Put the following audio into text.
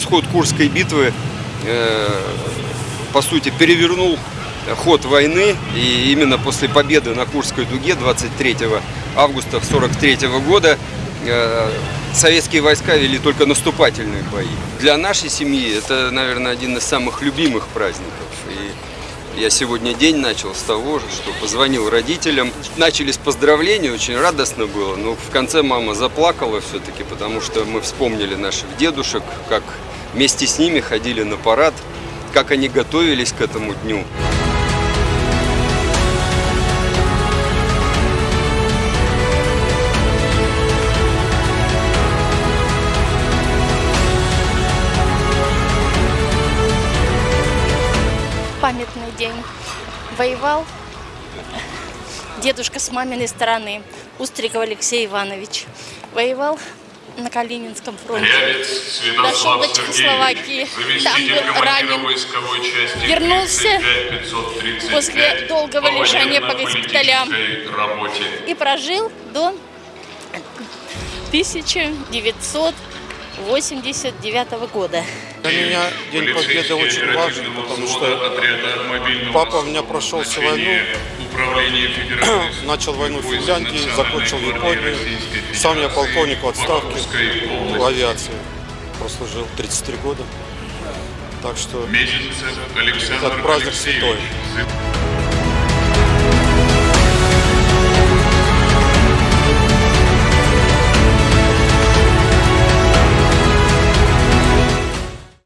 исход Курской битвы, э, по сути, перевернул ход войны. И именно после победы на Курской дуге 23 августа 1943 года э, советские войска вели только наступательные бои. Для нашей семьи это, наверное, один из самых любимых праздников. И я сегодня день начал с того, что позвонил родителям. Начали с поздравлений, очень радостно было. Но в конце мама заплакала все-таки, потому что мы вспомнили наших дедушек, как вместе с ними ходили на парад, как они готовились к этому дню. памятный день. Воевал дедушка с маминой стороны, Устриков Алексей Иванович. Воевал на Калининском фронте. Рябец Дошел до Чехословакии. Там был ранен. Вернулся 35535 после долгого лежания по госпиталям. И прожил до 1989 года. Для меня День Победы очень важен, потому что папа у меня прошел всю войну, начал войну в Финляндии, закончил в Японии. Сам я полковник в отставке в авиации. Прослужил 33 года. Так что этот праздник святой.